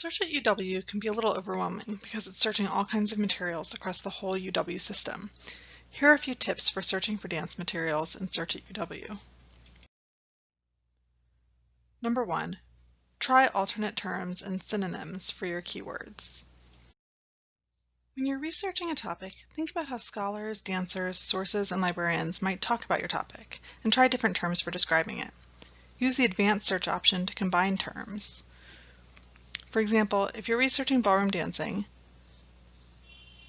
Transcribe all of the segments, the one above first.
Search at UW can be a little overwhelming because it's searching all kinds of materials across the whole UW system. Here are a few tips for searching for dance materials in Search at UW. Number one, try alternate terms and synonyms for your keywords. When you're researching a topic, think about how scholars, dancers, sources, and librarians might talk about your topic, and try different terms for describing it. Use the advanced search option to combine terms. For example, if you're researching ballroom dancing,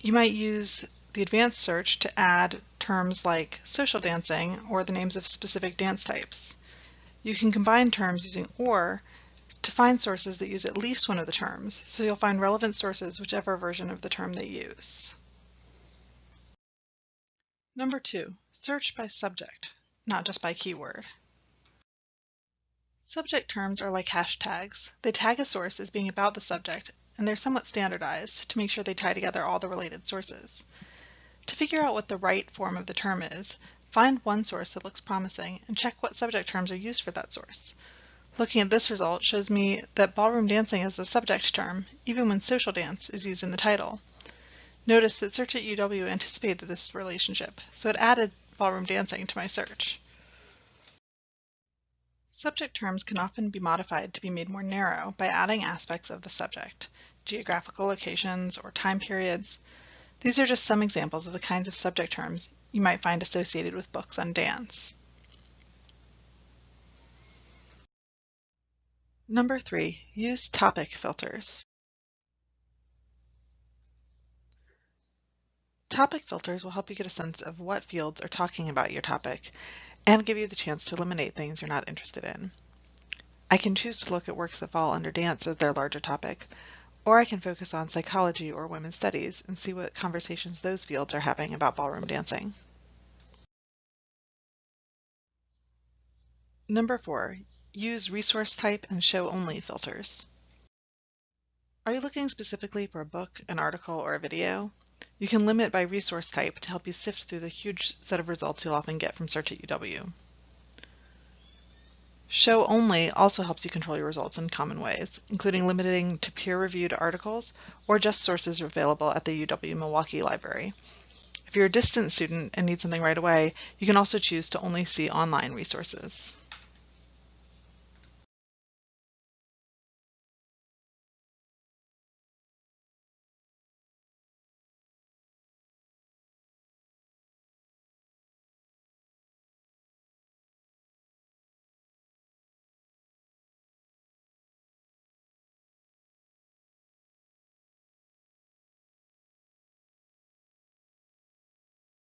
you might use the advanced search to add terms like social dancing or the names of specific dance types. You can combine terms using OR to find sources that use at least one of the terms, so you'll find relevant sources whichever version of the term they use. Number two, search by subject, not just by keyword. Subject terms are like hashtags. They tag a source as being about the subject, and they're somewhat standardized to make sure they tie together all the related sources. To figure out what the right form of the term is, find one source that looks promising and check what subject terms are used for that source. Looking at this result shows me that ballroom dancing is the subject term, even when social dance is used in the title. Notice that Search at UW anticipated this relationship, so it added ballroom dancing to my search. Subject terms can often be modified to be made more narrow by adding aspects of the subject, geographical locations or time periods. These are just some examples of the kinds of subject terms you might find associated with books on dance. Number three, use topic filters. Topic filters will help you get a sense of what fields are talking about your topic and give you the chance to eliminate things you're not interested in. I can choose to look at works that fall under dance as their larger topic, or I can focus on psychology or women's studies and see what conversations those fields are having about ballroom dancing. Number four, use resource type and show only filters. Are you looking specifically for a book, an article, or a video? You can limit by resource type to help you sift through the huge set of results you'll often get from Search at UW. Show only also helps you control your results in common ways, including limiting to peer-reviewed articles or just sources available at the UW Milwaukee Library. If you're a distant student and need something right away, you can also choose to only see online resources.